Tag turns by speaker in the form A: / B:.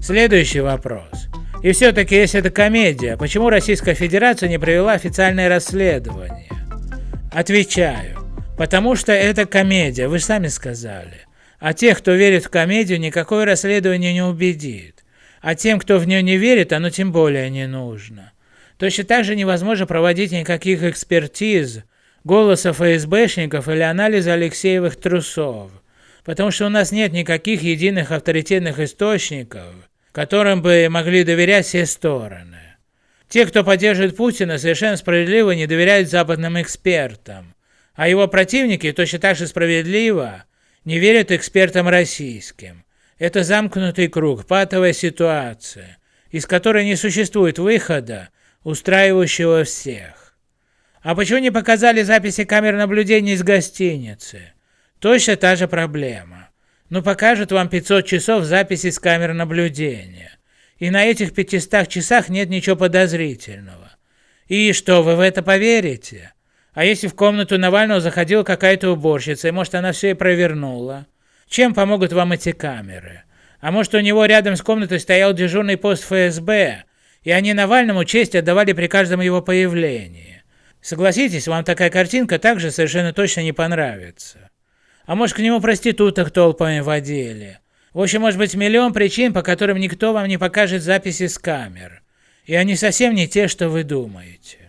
A: Следующий вопрос. И все-таки, если это комедия, почему Российская Федерация не провела официальное расследование? Отвечаю. Потому что это комедия, вы сами сказали. А тех, кто верит в комедию, никакое расследование не убедит. А тем, кто в нее не верит, оно тем более не нужно. Точно так же невозможно проводить никаких экспертиз, голоса ФСБшников или анализа Алексеевых трусов. Потому что у нас нет никаких единых авторитетных источников, которым бы могли доверять все стороны. Те, кто поддерживает Путина, совершенно справедливо не доверяют западным экспертам, а его противники точно так же справедливо не верят экспертам российским. Это замкнутый круг, патовая ситуация, из которой не существует выхода, устраивающего всех. А почему не показали записи камер наблюдения из гостиницы? Точно та же проблема. Ну покажут вам 500 часов записи с камер наблюдения. И на этих 500 часах нет ничего подозрительного. И что, вы в это поверите? А если в комнату Навального заходила какая-то уборщица, и может она все и провернула? Чем помогут вам эти камеры? А может у него рядом с комнатой стоял дежурный пост ФСБ, и они Навальному честь отдавали при каждом его появлении? Согласитесь, вам такая картинка также совершенно точно не понравится. А может к нему проституток толпами водили? В общем, может быть миллион причин, по которым никто вам не покажет записи с камер. И они совсем не те, что вы думаете.